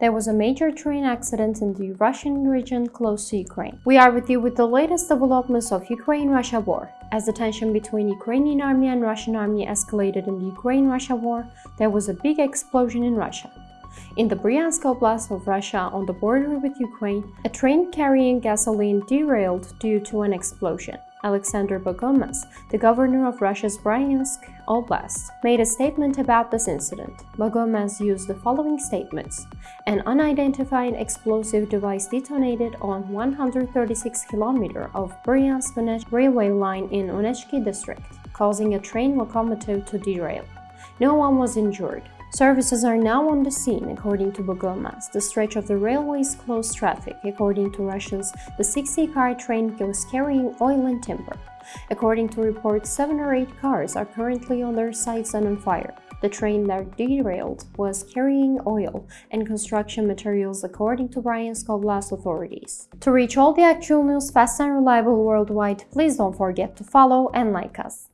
There was a major train accident in the Russian region close to Ukraine. We are with you with the latest developments of Ukraine-Russia war. As the tension between Ukrainian army and Russian army escalated in the Ukraine-Russia war, there was a big explosion in Russia. In the Bryansk Oblast of Russia on the border with Ukraine, a train carrying gasoline derailed due to an explosion. Alexander Bogomaz, the governor of Russia's Bryansk Oblast, made a statement about this incident. Bogomaz used the following statements. An unidentified explosive device detonated on 136 km of Bryansk railway line in Onechki district, causing a train locomotive to derail. No one was injured. Services are now on the scene, according to Bogomaz. The stretch of the railway is closed traffic. According to Russians, the 60-car train was carrying oil and timber. According to reports, seven or eight cars are currently on their sides and on fire. The train that derailed was carrying oil and construction materials according to Bryansk Oblast authorities. To reach all the actual news fast and reliable worldwide, please don't forget to follow and like us.